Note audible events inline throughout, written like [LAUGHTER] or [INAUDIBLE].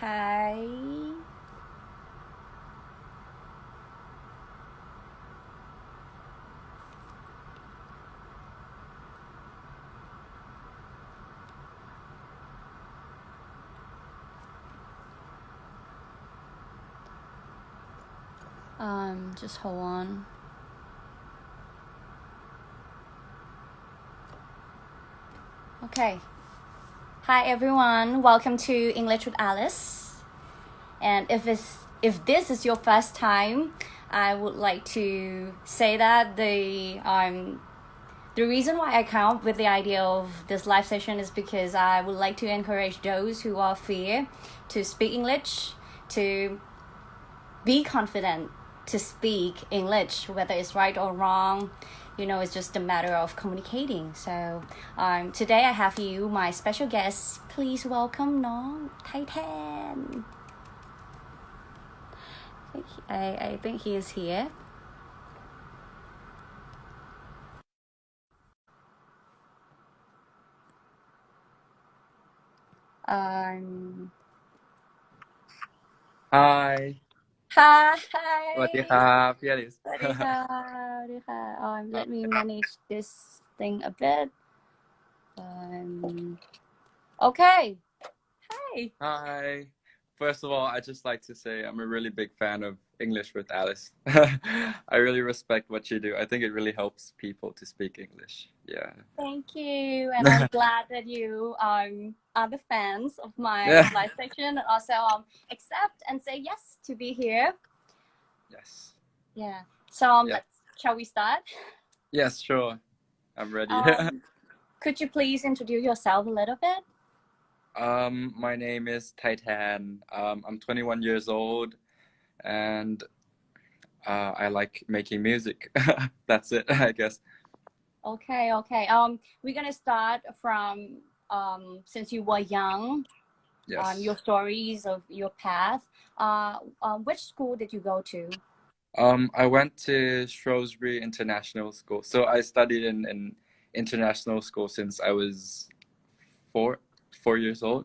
Hi. Um, just hold on. Okay. Hi everyone. Welcome to English with Alice. And if it's if this is your first time, I would like to say that the um the reason why I come up with the idea of this live session is because I would like to encourage those who are fear to speak English, to be confident to speak English, whether it's right or wrong. You know, it's just a matter of communicating. So um, today I have you, my special guest. Please welcome Nong Titan. I I think he is here. Um, Hi ค่ะสวัสดีครับพี่อลิสสวัสดีค่ะสวัสดีค่ะ. Um let me manage this thing a bit. Um okay. Hi. Hi. First of all I'd just like to say I'm a really big fan of English with Alice [LAUGHS] I really respect what you do I think it really helps people to speak English yeah Thank you. And I'm [LAUGHS] glad that you um, are the fans of my Yeah. live section and also um, accept and say yes to be here. yes Yeah. So um, Yeah. let's, shall we start? yes sure I'm ready Um, [LAUGHS] could you please introduce yourself a little bit? um my name is Titan um I'm 21 years old and uh, I like making music [LAUGHS] that's it I guess Okay, okay. Um, we're gonna start from um, since you were young, yes um, your stories of your path. Uh, um, which school did you go to? Um, I went to Shrewsbury International School. So I studied in in international school since I was four four years old.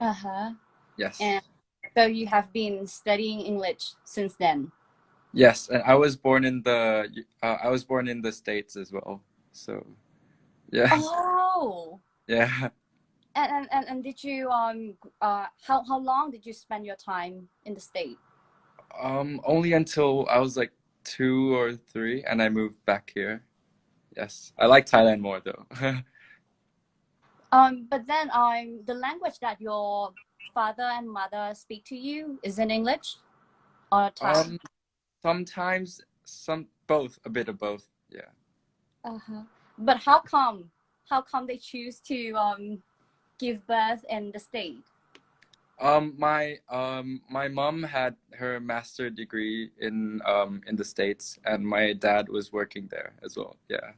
Uh huh. Yes. And so you have been studying English since then. Yes, and I was born in the uh, I was born in the States as well. So yeah. [LAUGHS] Oh. Yeah. And, and, and, and did you um uh how, how long did you spend your time in the state? Um only until I was like 2 or 3 and I moved back here. Yes. I like Thailand more though. [LAUGHS] Um, but then um the language that your father and mother speak to you is in English or Thai? um sometimes some both a bit of both. Yeah. Uh-huh. But how come? How come they choose to um give birth in the state? Um, my um my mom had her master degree in um in the States, and my dad was working there as well. Yeah.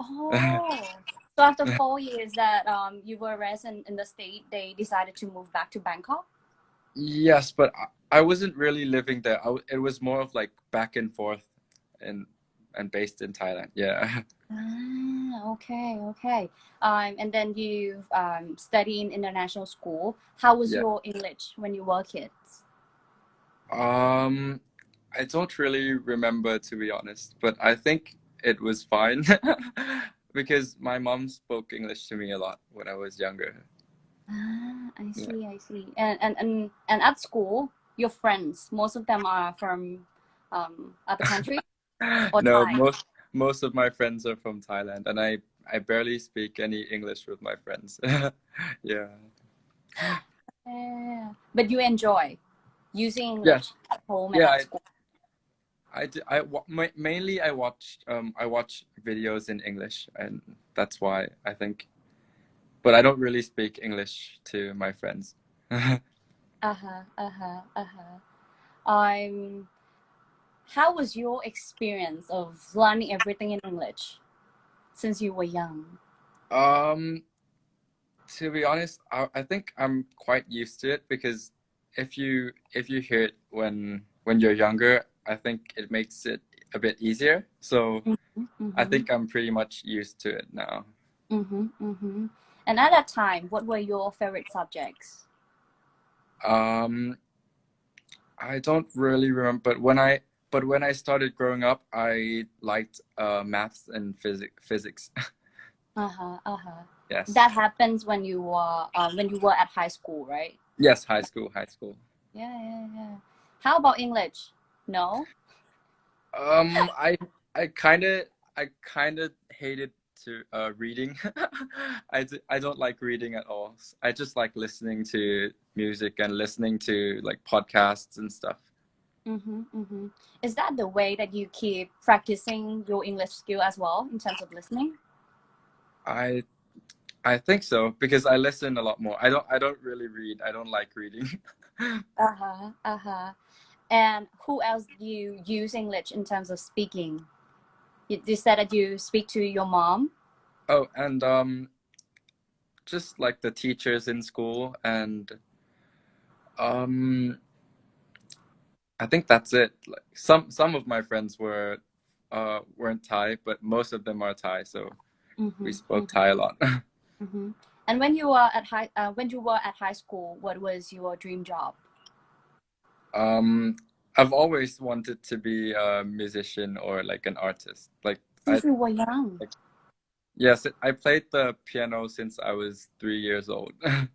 Oh. [LAUGHS] so after four years that um you were resident in the state, they decided to move back to Bangkok. Yes, but I, I wasn't really living there. I, it was more of like back and forth, and and based in Thailand. Yeah. [LAUGHS] Ah, okay, okay. Um, and then you um study in international school. How was Yeah. your English when you were kids? Um, I don't really remember to be honest, but I think it was fine [LAUGHS] [LAUGHS] because my mom spoke English to me a lot when I was younger. Ah, I Yeah. see, I see. And and and and at school, your friends, most of them are from um other countries. [LAUGHS] No, Thai? most most of my friends are from Thailand, and I I barely speak any English with my friends. [LAUGHS] yeah. Yeah. But you enjoy using English Yes. at home and Yeah, at school. I, I wa- ma- mainly I watch um I watch videos in English, and that's why I think. But I don't really speak English to my friends. [LAUGHS] Uh-huh, uh-huh, uh-huh. Um how was your experience of learning everything in English since you were young? Um, to be honest, I, I think I'm quite used to it because if you if you hear it when when you're younger, I think it makes it a bit easier. So I think I'm pretty much used to it now. Mm-hmm, mm-hmm. And at that time, what were your favorite subjects? Um, I don't really remember, but when I but when I started growing up, I liked uh, maths and physics. Physics. [LAUGHS] Uh huh. Uh huh. yes. That happens when you were uh, when you were at high school, right? yes, high school, high school. Yeah, yeah, yeah. How about English? No. Um, I I kind of I kind of hated to uh reading. [LAUGHS] I d- I don't like reading at all. I just like listening to music and listening to like podcasts and stuff. Mm-hmm, mm-hmm. Is that the way that you keep practicing your English skill as well in terms of listening? I I think so because I listen a lot more. I don't I don't really read. I don't like reading. [LAUGHS] Uh huh. Uh huh. And who else do you use English in terms of speaking? You, you said that you speak to your mom. oh, and um just like the teachers in school and um I think that's it. Like some some of my friends were uh weren't Thai, but most of them are Thai, so Mm-hmm, we spoke Thai a lot. [LAUGHS] hmm And when you were at high, uh, when you were at high school, what was your dream job? Um I've always wanted to be a musician or like an artist. Like I you were young. yes, I played the piano since I was 3 years old. [LAUGHS]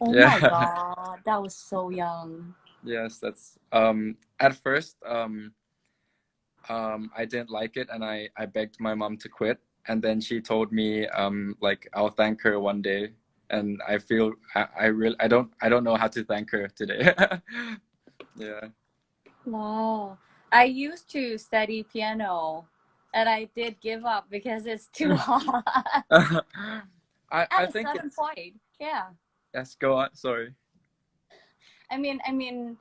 Oh Yeah. my god, that was so young. Yes, that's um at first um um I didn't like it and I I begged my mom to quit and then she told me um like I'll thank her one day and I feel I, I really I don't I don't know how to thank her today. [LAUGHS] yeah. Wow. I used to study piano and I did give up because it's too [LAUGHS] hard. I At I a think certain it's point. Yeah. yes go on sorry. I mean, I mean,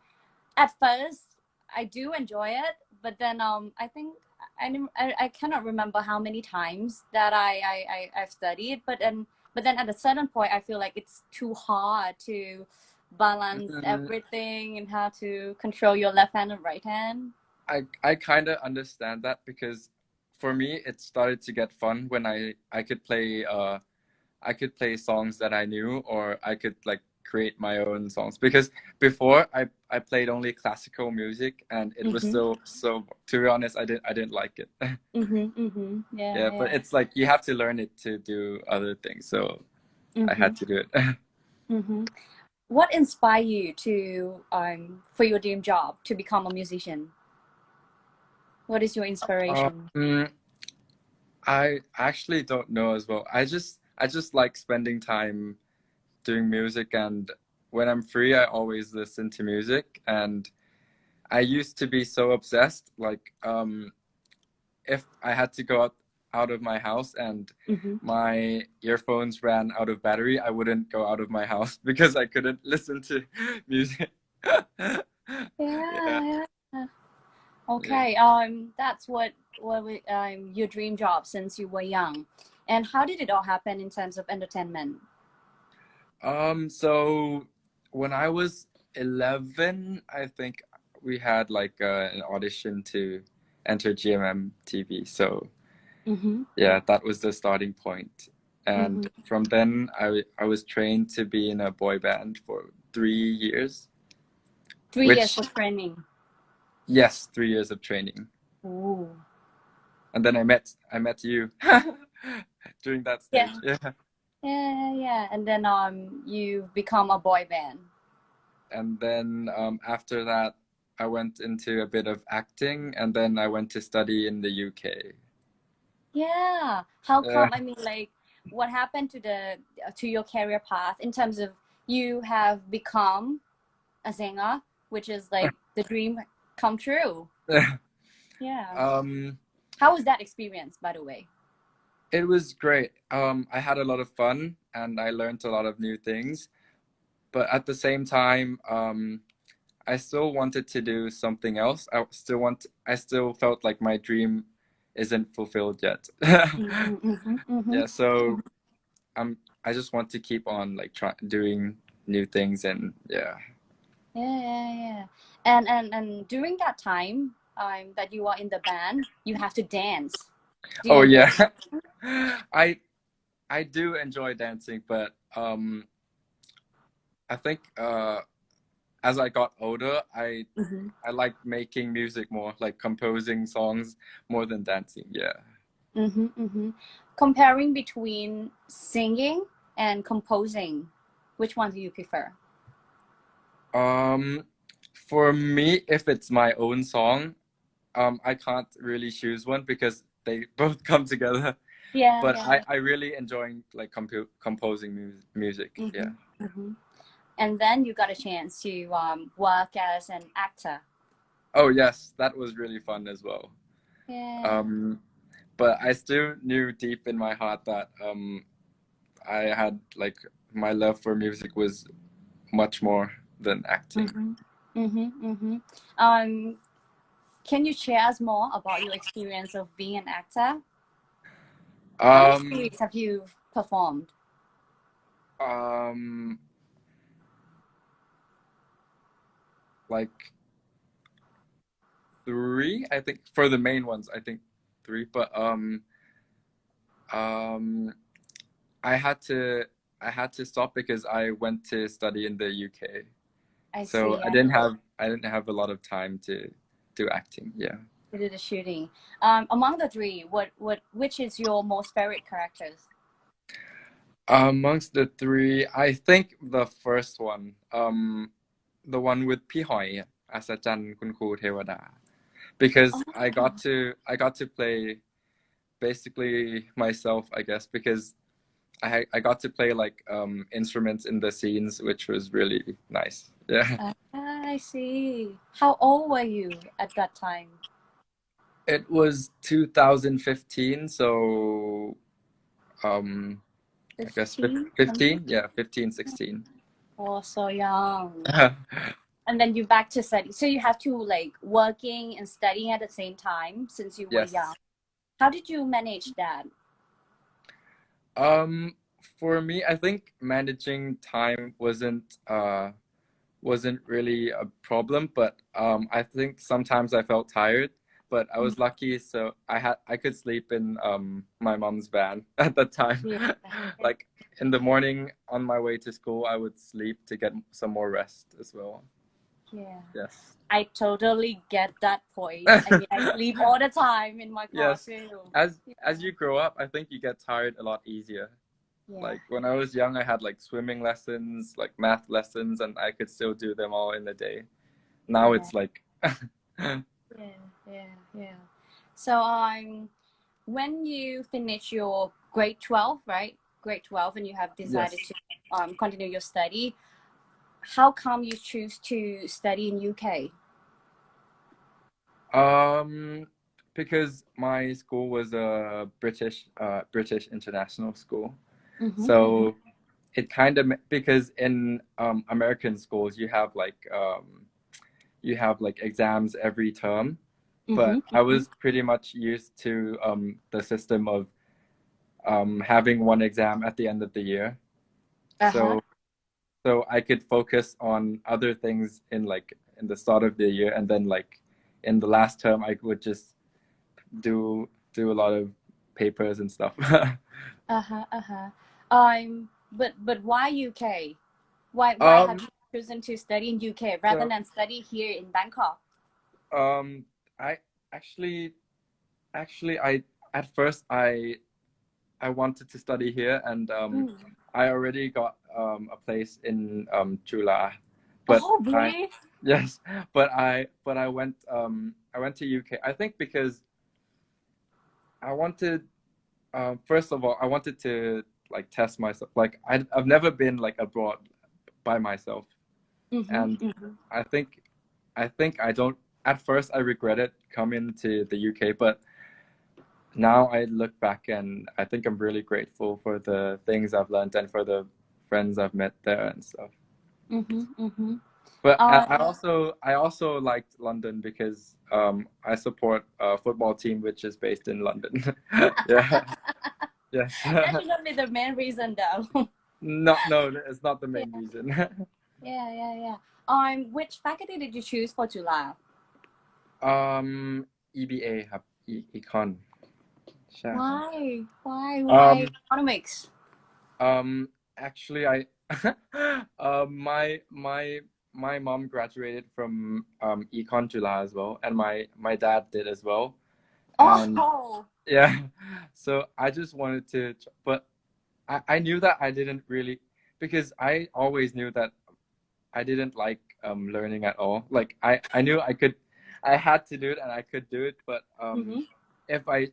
at first I do enjoy it, but then um, I think I I, I cannot remember how many times that I, I I I've studied, but then but then at a certain point I feel like it's too hard to balance Mhm. everything and how to control your left hand and right hand. I I kind of understand that because for me it started to get fun when I I could play uh I could play songs that I knew or I could like create my own songs because before I I played only classical music and it was Mhm. so so to be honest I didn't I didn't like it [LAUGHS] Mm-hmm, mm-hmm. Yeah, yeah but it's like you have to learn it to do other things so I had to do it [LAUGHS] hmm What inspired you to um for your dream job to become a musician? What is your inspiration? Um, I actually don't know as well. I just I just like spending time doing music and when I'm free I always listen to music and I used to be so obsessed like um if I had to go out out of my house and hmm my earphones ran out of battery I wouldn't go out of my house [LAUGHS] because I couldn't [LAUGHS] listen to [LAUGHS] music. Yeah, Yeah. yeah. Okay. Um, that's what what we, um your dream job since you were young, and how did it all happen in terms of entertainment? Um, so when I was 11, I think we had like uh, an audition to enter GMM TV. So Mm-hmm. yeah, that was the starting point. And from then, I I was trained to be in a boy band for three years. Three Which- years of training. Yes, three years of training. Ooh. And then I met I met you [LAUGHS] during that stage. Yeah. Yeah, yeah. Yeah. And then um, you become a boy band. And then um, after that, I went into a bit of acting, and then I went to study in the UK. Yeah. How come? I mean, like, what happened to the to your career path in terms of you have become a singer, which is like the dream come true. [LAUGHS] Yeah. um, How was that experience, by the way? It was great. Um, I had a lot of fun, and I learned a lot of new things. But at the same time, um, I still wanted to do something else. I still want. I still felt like my dream isn't fulfilled yet. Mhm, mhm, mhm. yeah. So, I'm. I just want to keep on like try doing new things, and yeah. Yeah, yeah, yeah. And and and during that time, um, that you are in the band, you have to dance. Oh yeah. [LAUGHS] I I do enjoy dancing, but um I think uh, as I got older, I Mm-hmm. I like making music more, like composing songs more than dancing. Yeah. Mm-hmm, mm-hmm. Comparing between singing and composing, which one do you prefer? Um, for me, if it's my own song, um, I can't really choose one because they [LAUGHS] both come together. Yeah. But yeah. I, I really enjoy like compu- composing mu- music. Mhm. Yeah. hmm And then you got a chance to um, work as an actor. Oh yes, that was really fun as well. Yeah. Um, but I still knew deep in my heart that um, I had like my love for music was much more than acting. Mm-hmm. Mm-hmm. Mm-hmm. Um, can you share us more about your experience of being an actor? How many Um, series have you performed? um, like three, I think for the main ones, I think three. But um, um, I had to I had to stop because I went to study in the UK. I so see. I didn't have I didn't have a lot of time to do acting. Yeah. You do the shooting. Um, among the three, what what which is your most favorite characters? Amongst the three, I think the first one, um, the one with Pihoy, Asajan Kunku Tewada, because oh. I got oh. to I got to play basically myself, I guess, because I I got to play like um, instruments in the scenes, which was really nice. Yeah. Uh, I see. How old were you at that time? it was 2015, so um I guess fif- 15, yeah, 15, 16. Oh, so young. [LAUGHS] And then you back to study. So you have to like working and studying at the same time since you were Yes. young. How did you manage that? Um, for me, I think managing time wasn't uh wasn't really a problem, but um I think sometimes I felt tired, but I was lucky so I had I could sleep in um my mom's van [LAUGHS] at that time. Yeah. [LAUGHS] Like in the morning on my way to school, I would sleep to get some more rest as well. Yeah. Yes. I totally get that point. I mean, I [LAUGHS] sleep all the time in my car Yes. As as you grow up, I think you get tired a lot easier. Yeah. Like when I was young, I had like swimming lessons, like math lessons, and I could still do them all in a day. Now Yeah. it's like, [LAUGHS] yeah, yeah, yeah. So um, when you finish your grade twelve, right? Grade twelve, and you have decided Yes. to um, continue your study. How come you choose to study in UK? um, because my school was a British, uh, British international school. Mhm. So it kind of because in um, American schools you have like um, you have like exams every term, but Mhm, I was pretty much used to um, the system of um, having one exam at the end of the year. Uh-huh. So so I could focus on other things in like in the start of the year and then like in the last term I would just do do a lot of papers and stuff. [LAUGHS] Uh-huh, uh-huh. Um, but but why UK? Why why have Um, you chosen to study in UK rather so- than study here in Bangkok? Um, I actually, actually, I at first I, I wanted to study here, and um, Mm. I already got um a place in um Chula, but oh, I, [LAUGHS] yes, but I but I went um I went to UK. I think because I wanted, um, first of all, I wanted to like test myself. Like I I've never been like abroad by myself. Mhm, and- mhm. I think I think I don't at first I regretted coming to the UK, but now I look back and I think I'm really grateful for the things I've learned and for the friends I've met there and stuff. Mhm, mhm. But I, I Um, also I also liked London because um, I support a football team which is based in London. [LAUGHS] yeah. [LAUGHS] Yeah. That's not the main reason though. [LAUGHS] no, no, it's not the main yeah. reason. [LAUGHS] yeah, yeah, yeah. Um, which faculty did you choose for Chula? Um, EBA ครับ Econ Why? Why? Why Um, economics? Um, actually, I uh, [LAUGHS] my my my mom graduated from um, Econ Chula as well, and my my dad did as well. And, Oh, yeah, so I just wanted to, but I I knew that I didn't really because I always knew that I didn't like um learning at all. Like I I knew I could, I had to do it and I could do it, but um Mhm. if I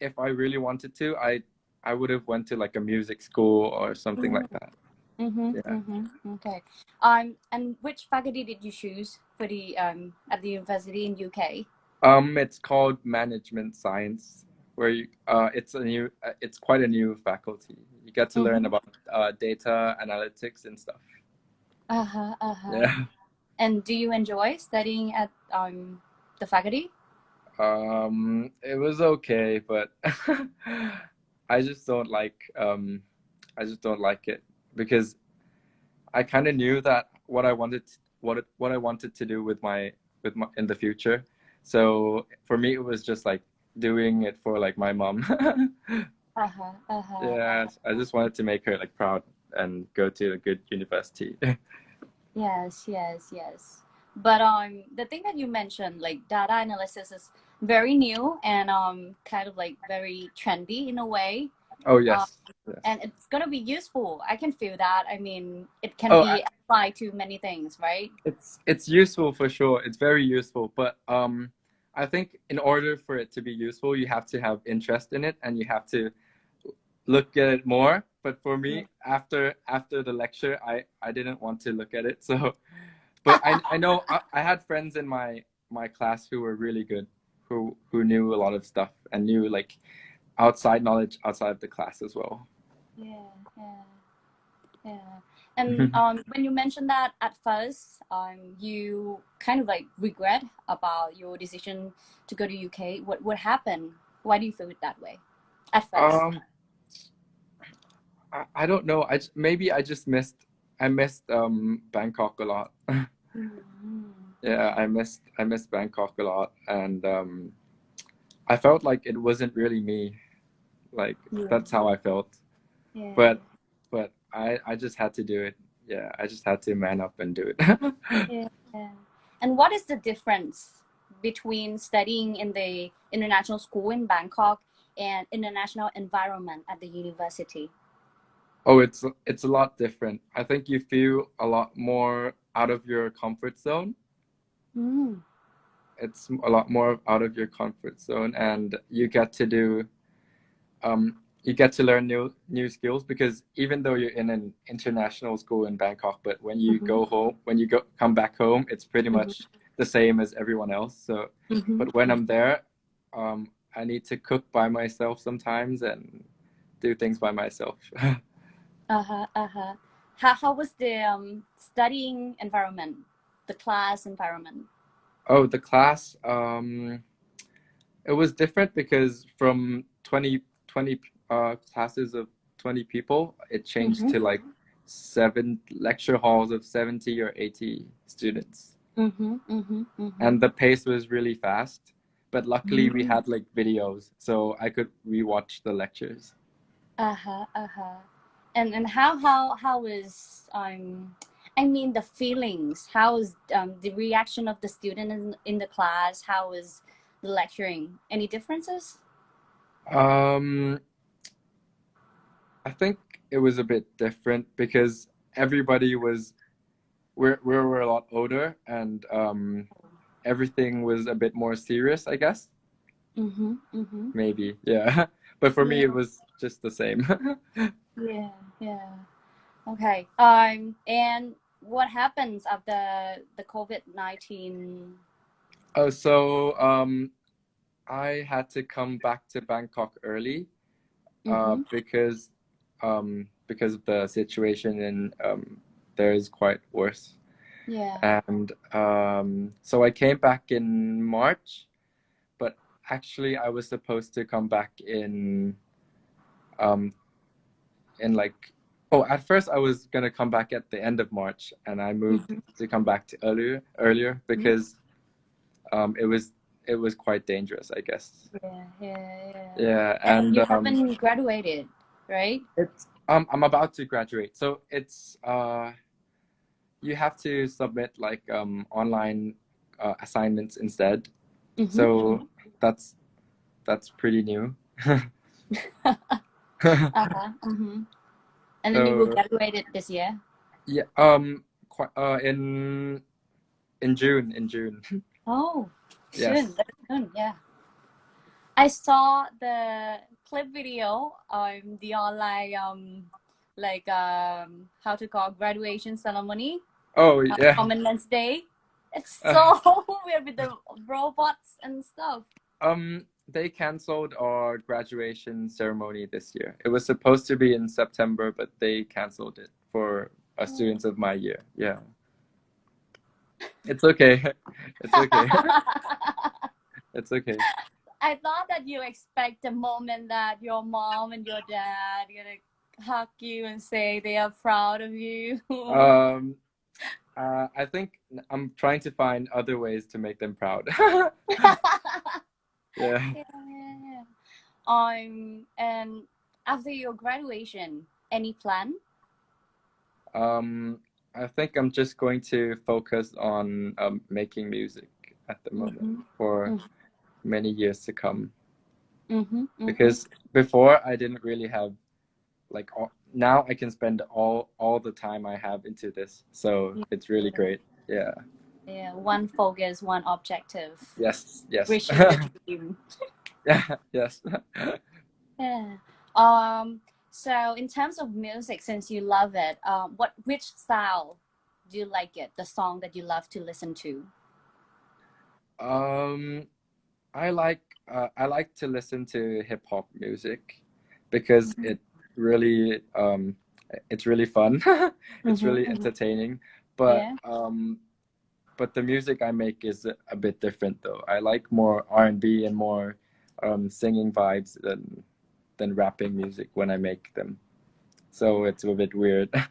if I really wanted to, I I would have went to like a music school or something like that. mm-hmm, Yeah. mm-hmm. okay. Um, and which faculty did you choose for the um at the university in UK? Um, it's called management science, where you uh, it's a new, uh, it's quite a new faculty. You get to learn Mhm. about uh, data analytics and stuff. Uh huh. Uh huh. Yeah. And do you enjoy studying at um the faculty? Um, it was okay, but [LAUGHS] I just don't like um, I just don't like it because I kind of knew that what I wanted, what what I wanted to do with my with my in the future. So for me, it was just like doing it for like my mom. [LAUGHS] Uh huh. Uh huh. yeah, I just wanted to make her like proud and go to a good university. [LAUGHS] Yes, yes, yes. But um, the thing that you mentioned, like data analysis, is very new and um, kind of like very trendy in a way, oh yes, yes. and it's gonna be useful. I can feel that. I mean, it can Oh, be I- applied to many things, right? it's it's useful for sure. It's very useful, but um, I think in order for it to be useful, you have to have interest in it and you have to look at it more. But for me, after after the lecture, I I didn't want to look at it. So, but I I know I, I had friends in my my class who were really good, who who knew a lot of stuff and knew like outside knowledge outside of the class as well. Yeah, yeah, yeah. And [LAUGHS] um, when you mentioned that at first, um, you kind of like regret about your decision to go to UK. What what happened? Why do you feel it that way? At first. Um, I, I don't know. I maybe I just missed I missed um Bangkok a lot. Mhm. [LAUGHS] yeah, I missed I missed Bangkok a lot, and um, I felt like it wasn't really me. Like Yeah. that's how I felt. Yeah. But but I I just had to do it. Yeah, I just had to man up and do it. [LAUGHS] Yeah. And what is the difference between studying in the international school in Bangkok and international environment at the university? oh, it's it's a lot different. I think you feel a lot more out of your comfort zone. Mm. it's a lot more out of your comfort zone and you get to do um, you get to learn new new skills because even though you're in an international school in Bangkok but when you Mhm. go home when you go come back home it's pretty Mhm. much the same as everyone else so Mhm. but when I'm there um, I need to cook by myself sometimes and do things by myself [LAUGHS] Uh-huh, uh-huh. How, how was the um, studying environment, the class environment? Oh, the class. Um, it was different because from 20, 20 uh, classes of 20 people, it changed Mhm. to like seven lecture halls of 70 or 80 students. Mm-hmm, mm-hmm, mm-hmm. And the pace was really fast. But luckily, we Mhm. had like videos, so I could rewatch the lectures. Uh-huh, uh-huh. And and how how how is um I mean the feelings, how is um the reaction of the student in, in the class, how is the lecturing? Any differences? Um, I think it was a bit different because everybody was we're we were a lot older and um, everything was a bit more serious, I guess. Mm-hmm, mm-hmm. Maybe, yeah. [LAUGHS] But for me, it was just the same. [LAUGHS] Yeah, yeah. Okay. Um and what happens after the COVID nineteen oh, so um, I had to come back to Bangkok early uh, Mhm. because um, because of the situation and um, there is quite worse. Yeah. and um, so I came back in March, but actually I was supposed to come back in, um, in like, oh, at first I was gonna come back at the end of March, and I moved Mhm. to come back to earlier earlier because, um, it was it was quite dangerous, I guess. Yeah, yeah, yeah. Yeah, And and you um, haven't graduated, right? it's Um, I'm about to graduate, so it's uh, you have to submit like um online uh, assignments instead. Mhm. So that's that's pretty new. [LAUGHS] uh-huh. hmm And then you will graduate it this year. yeah. Um. Quite, uh. In in June. In June. [LAUGHS] Oh, Yes. soon, soon, yeah. I saw the clip video on the online um like um how to call graduation ceremony Oh uh, yeah. Commandant's Day. It's so [LAUGHS] weird with the robots and stuff. Um. They canceled our graduation ceremony this year. It was supposed to be in September, but they canceled it for uh, students of my year. Yeah. It's okay. It's okay. [LAUGHS] It's okay. I thought that you expect the moment that your mom and your dad gonna hug you and say they are proud of you. Um, uh, I think I'm trying to find other ways to make them proud. [LAUGHS] yeah. yeah, [LAUGHS] yeah, yeah. Um, and after your graduation, any plan? Um, I think I'm just going to focus on um, making music at the moment Mhm. for Mhm. many years to come. Mm-hmm, Because before I didn't really have like all, now I can spend all all the time I have into this, so it's really great. Yeah. yeah, one focus, one objective. Yes. Yes. Reaching the [LAUGHS] dream. yeah. Yes. [LAUGHS] Yeah. Um. So, in terms of music, since you love it, um, what which style do you like it? The song that you love to listen to? Um, I like uh, I like to listen to hip hop music because Mhm. it really um it's really fun. [LAUGHS] it's Mhm, really mhm. entertaining. But Yeah. um but the music I make is a, a bit different though. I like more R and B and more um singing vibes than than rapping music when I make them. So it's a bit weird. [LAUGHS]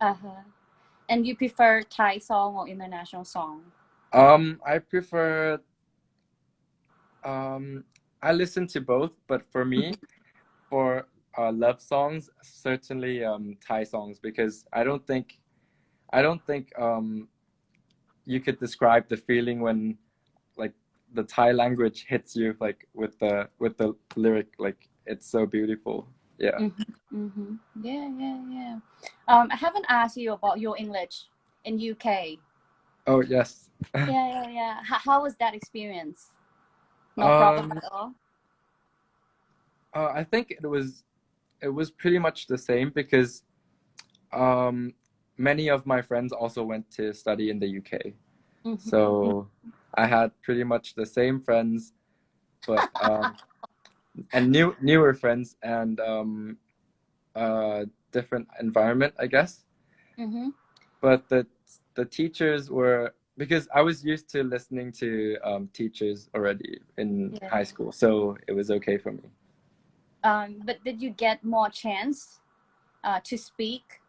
Uh huh. And you prefer Thai song or international song? Um, I prefer. Um, I listen to both, but for me, [LAUGHS] for uh, love songs, certainly um, Thai songs because I don't think, I don't think um, you could describe the feeling when, the Thai language hits you like with the with the lyric like it's so beautiful. Yeah. Mm-hmm. Yeah, yeah, yeah. Um, I haven't asked you about your English in UK. Oh yes. Yeah, yeah, yeah. How, how was that experience? No problem Um, at all. Uh, I think it was it was pretty much the same because um, many of my friends also went to study in the UK. Mhm. So I had pretty much the same friends, but um, and new newer friends and um, uh, different environment, I guess. Mhm. But the the teachers were because I was used to listening to um, teachers already in Yeah. high school, so it was okay for me. Um, but did you get more chance uh, to speak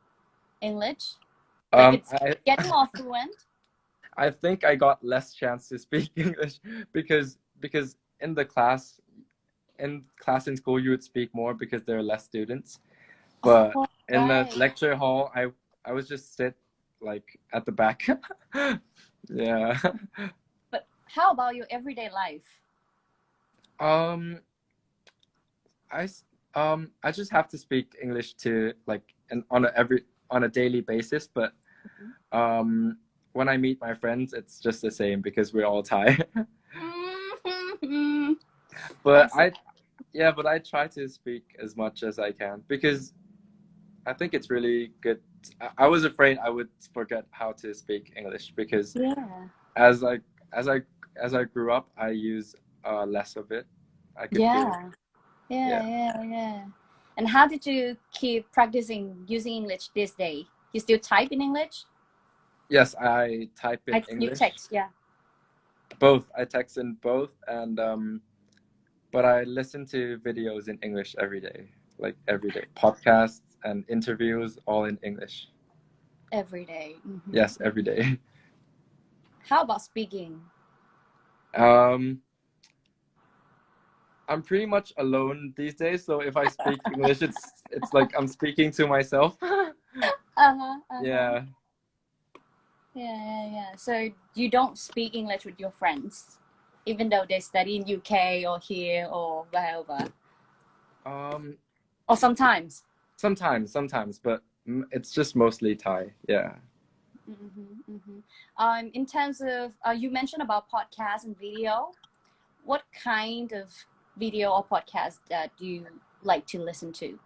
English? Like Um, it's I, getting [LAUGHS] more fluent? I think I got less chance to speak [LAUGHS] English because because in the class in class in school you would speak more because there are less students. But Oh, in the lecture hall I I was just sit like at the back. [LAUGHS] yeah. But how about your everyday life? Um I s- um I just have to speak English to like and on a every on a daily basis but Mm-hmm. um when I meet my friends it's just the same because we're all Thai. [LAUGHS] But I yeah, but I try to speak as much as I can because I think it's really good. I, I was afraid I would forget how to speak English because yeah. as I as I as I grew up, I use uh, less of it. I could feel. Yeah. Yeah, Yeah. yeah, yeah. And how did you keep practicing using English this day? You still type in English? Yes, I type in I, you text, yeah. Both. I text in both, and um, but I listen to videos in English every day, like every day, podcasts and interviews, all in English. Every day. Mhm. Yes, every day. How about speaking? Um, I'm pretty much alone these days. So if I speak [LAUGHS] English, it's it's like I'm speaking to myself. [LAUGHS] uh-huh, uh-huh. yeah. Yeah, yeah, yeah. So you don't speak English with your friends, even though they study in UK or here or wherever, Um. or sometimes. Sometimes, sometimes, but mm, it's just mostly Thai. Yeah. Mm-hmm, mm-hmm. Um, in terms of, uh, you mentioned about podcast and video. What kind of video or podcast that do you like to listen to?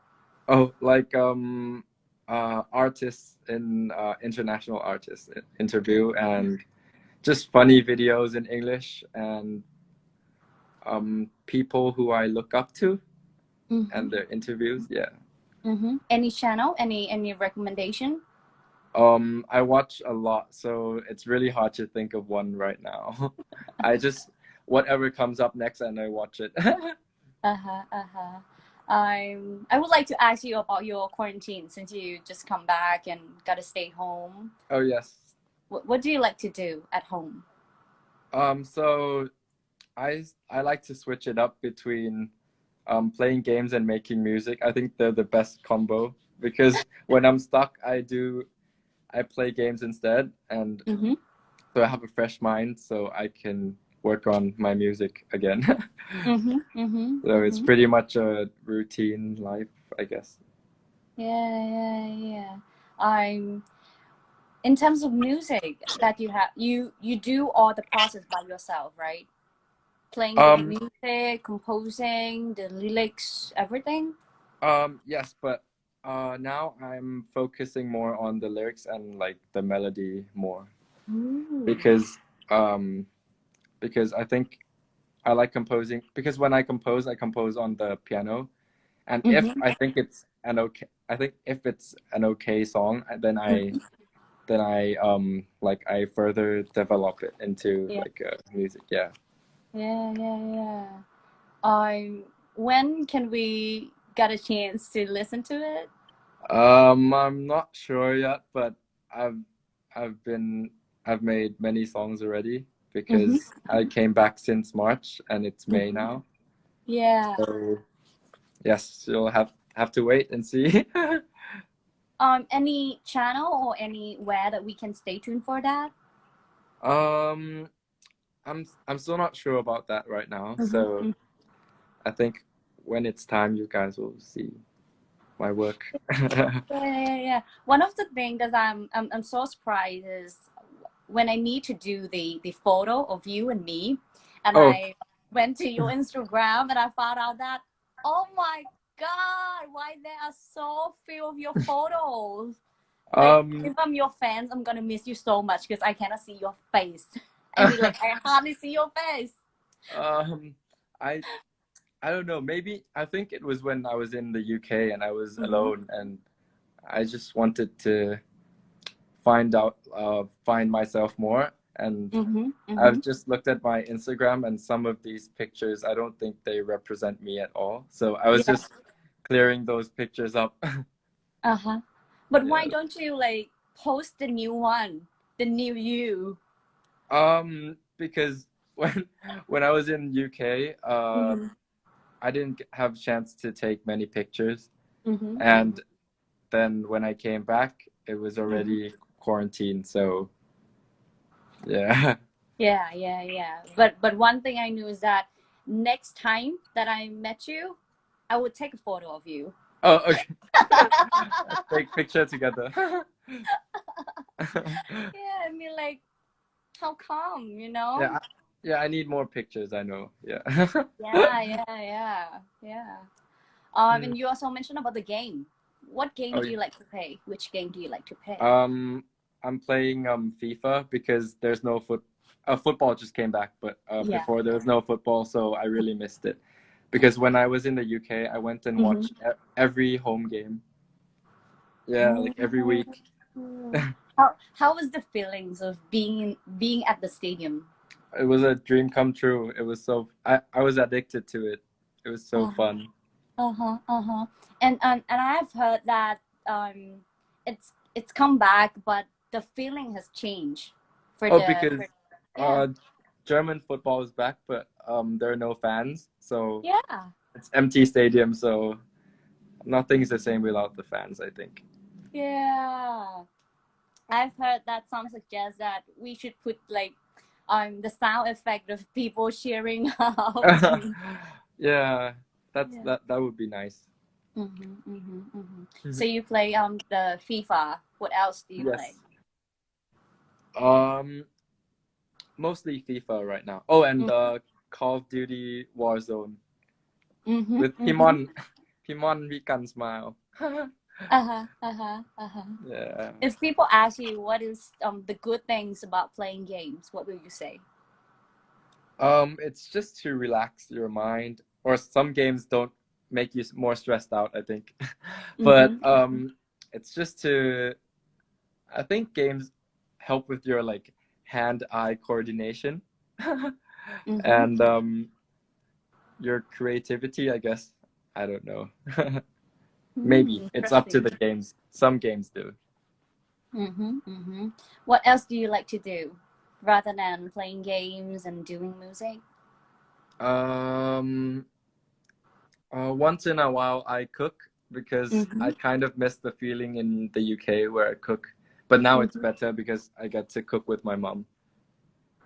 Oh, like um, uh, artists in uh, international artists interview and just funny videos in English and um people who I look up to and their interviews. Yeah. Mm-hmm. Any channel? Any any recommendation? Um, I watch a lot, so it's really hard to think of one right now. [LAUGHS] I just whatever comes up next, and I watch it. [LAUGHS] Uh huh. Uh huh. Um, I would like to ask you about your quarantine since you just come back and gotta stay home. oh yes. What What do you like to do at home? Um, so I I like to switch it up between um, playing games and making music. I think they're the best combo because [LAUGHS] when I'm stuck, I do I play games instead, and Mm-hmm. so I have a fresh mind, so I can work on my music again. [LAUGHS] Mm-hmm. Mm-hmm. so it's pretty much a routine life, I guess. Yeah, yeah, yeah. I'm. in terms of music that you have, you you do all the process by yourself, right? Playing the Um, music, composing, the lyrics, everything. Um, yes, but uh, now I'm focusing more on the lyrics and like the melody more. Ooh. because um because I think I like composing because when I compose I compose on the piano and if Mhm. I think it's an okay I think if it's an okay song then I then I um like I further develop it into Yeah. like uh, music yeah Yeah, yeah, yeah. Um, when can we get a chance to listen to it? um I'm not sure yet but I've I've been I've made many songs already because I came back since March and it's May Mhm. now Yeah. So yes, you'll have have to wait and see. [LAUGHS] Um, any channel or anywhere that we can stay tuned for that? um, I'm I'm still not sure about that right now. Mhm, So mhm. I think when it's time, you guys will see my work. [LAUGHS] Yeah, yeah, yeah. One of the things that I'm, I'm I'm so surprised is when I need to do the the photo of you and me, and Oh. I went to your Instagram and I found out that oh my god, why there are so few of your photos. Like, um, if I'm your fans, I'm gonna miss you so much because I cannot see your face. [LAUGHS] I mean, like I hardly see your face. um, I I don't know. Maybe I think it was when I was in the UK and I was Mhm. alone and I just wanted to find out uh find myself more and Mm-hmm, I've just looked at my Instagram and some of these pictures, I don't think they represent me at all. So I was Yeah. just clearing those pictures up. [LAUGHS] Uh huh. But why don't you like post the new one, the new you? um, because [LAUGHS] when when I was in UK, uh, Mhm. I didn't have a chance to take many pictures, Mhm, and then when I came back, it was already quarantine. So yeah, [LAUGHS] Yeah, yeah, yeah. But but one thing I knew is that next time that I met you, I would take a photo of you. oh okay, [LAUGHS] take picture together. [LAUGHS] Yeah, I mean like, how come? You know? yeah, I, yeah, I need more pictures. I know. Yeah. yeah, yeah, yeah, yeah. Um, Mm. and you also mentioned about the game. What game Oh, do yeah. you like to play? Which game do you like to play? Um, I'm playing um FIFA because there's no foot. Uh, football just came back, but uh, Yeah. before there was no football, so I really missed it. Because when I was in the UK, I went and Mhm. watched e- every home game. Yeah, like every week. [LAUGHS] how how was the feelings of being being at the stadium? It was a dream come true. It was so I I was addicted to it. It was so Oh. fun. Uh huh. Uh huh. And and and I've heard that um, it's it's come back, but the feeling has changed for Oh, the. because for- yeah. Uh, German football is back, but um, there are no fans, so Yeah. it's empty stadium. So nothing's the same without the fans. I think. Yeah. I've heard that some suggest that we should put like um the sound effect of people cheering [LAUGHS] out. [LAUGHS] yeah, that's Yeah. that. That would be nice. hmm hmm hmm Mhm. So you play um the FIFA. What else do you Yes. play? Um, mostly FIFA right now. Oh, and uh, Call of Duty Warzone Mm-hmm, with Pimon. Pimon Vikan Smile. [LAUGHS] Uh-huh, uh-huh, uh-huh. yeah. If people ask you what is um the good things about playing games, what will you say? Um, it's just to relax your mind, or some games don't make you more stressed out. I think, [LAUGHS] but Mhm. um, it's just to. I think games help with your like hand-eye coordination, [LAUGHS] Mhm. and um, your creativity. I guess I don't know. [LAUGHS] Maybe Mm, it's up to the games. Some games do. Mhm, mhm. What else do you like to do rather than playing games and doing music? Um, uh, once in a while, I cook because Mhm. I kind of miss the feeling in the UK where I cook. But now it's Mhm. better because I get to cook with my mom.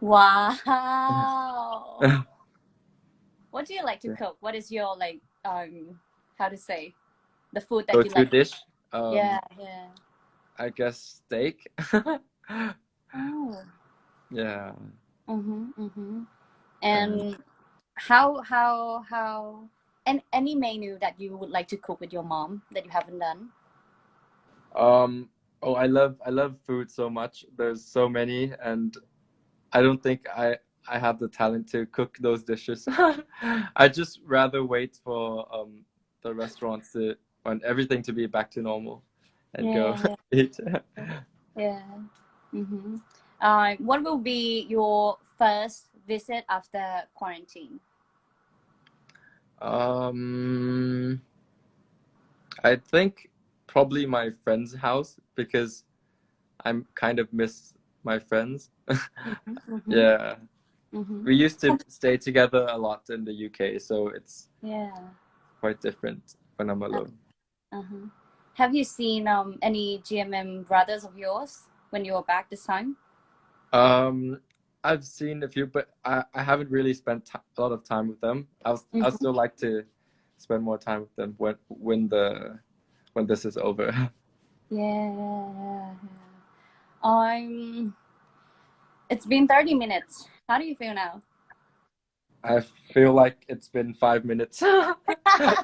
Wow. [LAUGHS] what do you like to cook? What is your like um how to say the food that Go you like? dish. Um, yeah, yeah. I guess steak. Oh. [LAUGHS] yeah. Mm-hmm, mm-hmm. And how how how and any menu that you would like to cook with your mom that you haven't done? Um. Oh, I love I love food so much. There's so many, and I don't think I I have the talent to cook those dishes. [LAUGHS] I just rather wait for um the restaurants to want everything to be back to normal, and go Yeah, [LAUGHS] eat. [LAUGHS] yeah. Mm-hmm. Uh, what will be your first visit after quarantine? um, I think probably my friend's house because I'm kind of miss my friends. [LAUGHS] Mm-hmm. yeah. Mm-hmm. We used to stay together a lot in the UK, so it's Yeah. quite different when I'm alone. Uh-huh. Have you seen um any GMM brothers of yours when you were back this time? Um, I've seen a few, but I, I haven't really spent a lot of time with them. I'll I'll Mhm. still like to spend more time with them when when the when this is over. Yeah, [LAUGHS] yeah. Um, it's been 30 minutes. How do you feel now? I feel like it's been five minutes. [LAUGHS] [LAUGHS] yeah,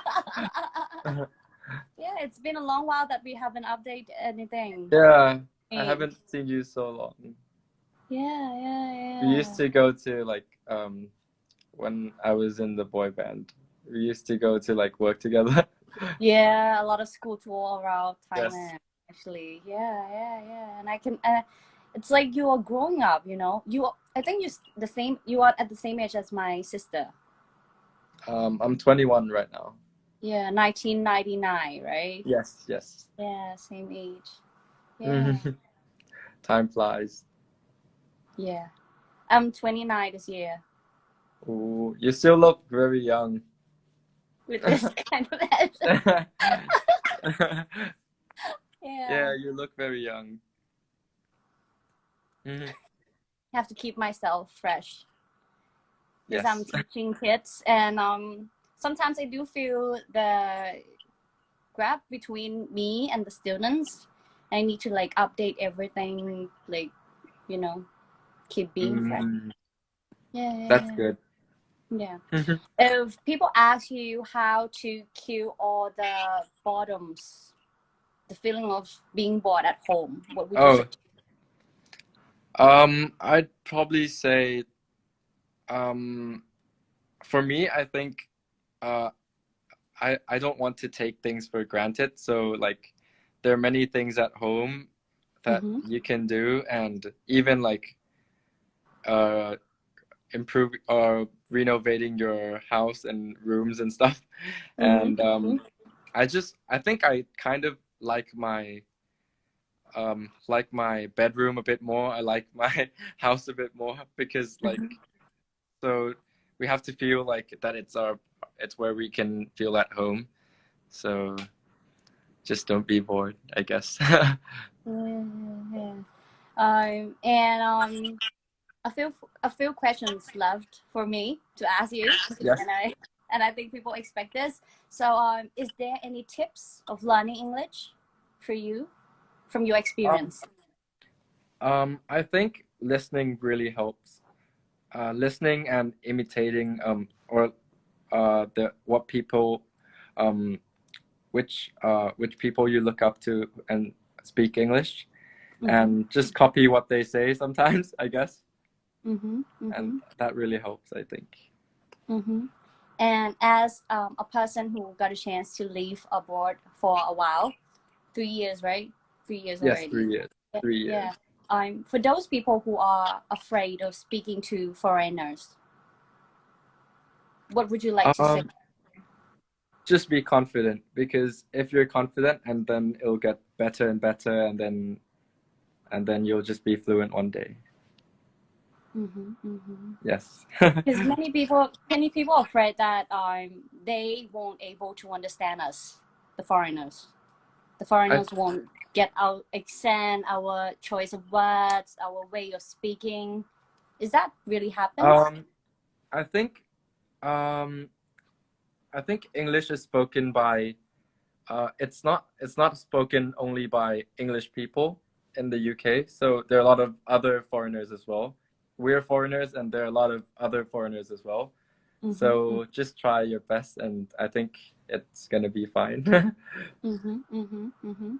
it's been a long while that we haven't updated anything. yeah, I haven't seen you so long. Yeah, yeah, yeah. We used to go to like um when I was in the boy band. We used to go to like work together. [LAUGHS] Yeah, a lot of school tour around Yes. Thailand. Actually, yeah, yeah, yeah. And I can, uh, it's like you are growing up. You know, you. are- I think you the same. You are at the same age as my sister. Um, I'm 21 right now. Yeah, 1999, right? Yes, yes. Yeah, same age. [LAUGHS] Yeah, Time flies. Yeah. I'm 29 this year. Ooh, you still look very young. With this [LAUGHS] kind of accent. [LAUGHS] yeah, Yeah. you look very young. Mhm. have to keep myself fresh because I'm teaching kids, and um, sometimes I do feel the gap between me and the students. I need to like update everything, like you know, keep being fresh. Mm, Yeah, yeah, That's yeah. good. Yeah. If people ask you how to kill all the bottoms, the feeling of being bored at home, what would you Oh, say? um, I'd probably say, um, for me, I think, uh, I I don't want to take things for granted. So like, there are many things at home that Mhm. you can do, and even like, uh, improve or renovating your house and rooms and stuff. Mhm, And um, I just I think I kind of like my um like my bedroom a bit more. I like my [LAUGHS] house a bit more because like so we have to feel like that it's our it's where we can feel at home. So just don't be bored, I guess. yeah, [LAUGHS] yeah. Um, and um, a few a few questions left for me to ask you. Yes. And I and I think people expect this. So, um, is there any tips of learning English for you from your experience? Um, I think listening really helps. Uh, listening and imitating um, or uh, the what people um, which uh, which people you look up to and speak English, Mhm, and just copy what they say sometimes. [LAUGHS] I guess, mhm, mhm, and that really helps. I think. mhm. And as um, a person who got a chance to live abroad for a while, three years, right? Three years Yes, already. three years. Three years. Yeah. Um, for those people who are afraid of speaking to foreigners, what would you like to say? Um, just be confident because if you're confident and then it'll get better and better and then and then you'll just be fluent one day hmm hmm yes [LAUGHS] Because many people, many people are afraid that um, they won't able to understand us, the foreigners. The foreigners won't get our accent, our choice of words, our way of speaking. Is that really happens? um i think um i think english is spoken by uh it's not it's not spoken only by english people in the uk so there are a lot of other foreigners as well we're foreigners and there are a lot of other foreigners as well Mhm, So just try your best, and I think it's gonna be fine. [LAUGHS] mhm, mhm, mhm.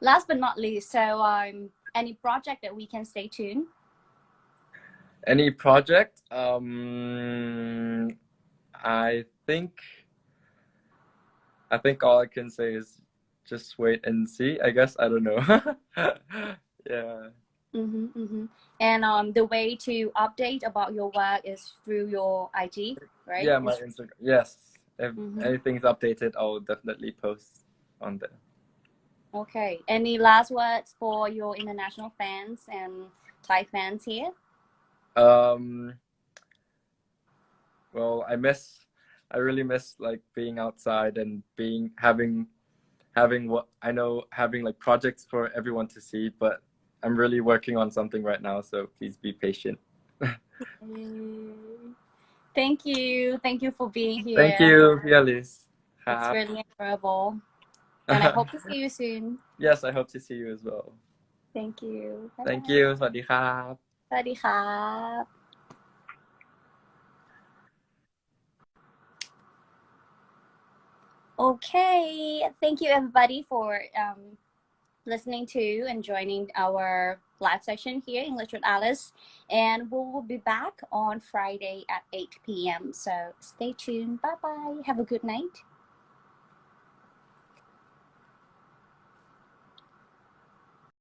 Last but not least, so um, any project that we can stay tuned. Any project? Um, I think. I think all I can say is just wait and see. I guess I don't know. [LAUGHS] yeah. Mm-hmm, mm-hmm. And um, the way to update about your work is through your IG, right? Yeah, my Instagram. Yes. If Mhm. anything's updated, I'll definitely post on there. Okay. Any last words for your international fans and Thai fans here? Um, well, I miss, I really miss like being outside and being having, having what I know having like projects for everyone to see. But I'm really working on something right now, so please be patient. [LAUGHS] Thank you. Thank you for being here. Thank you, Fielis. It's really incredible, And I hope to see you soon. [LAUGHS] Yes, I hope to see you as well. Thank you. Bye. Thank you. สวัสดีครับ สวัสดีครับ Okay, thank you everybody for um, listening to and joining our live session here in English with Alice. And we will be back on Friday at 8 p.m. So stay tuned. Bye bye. Have a good night.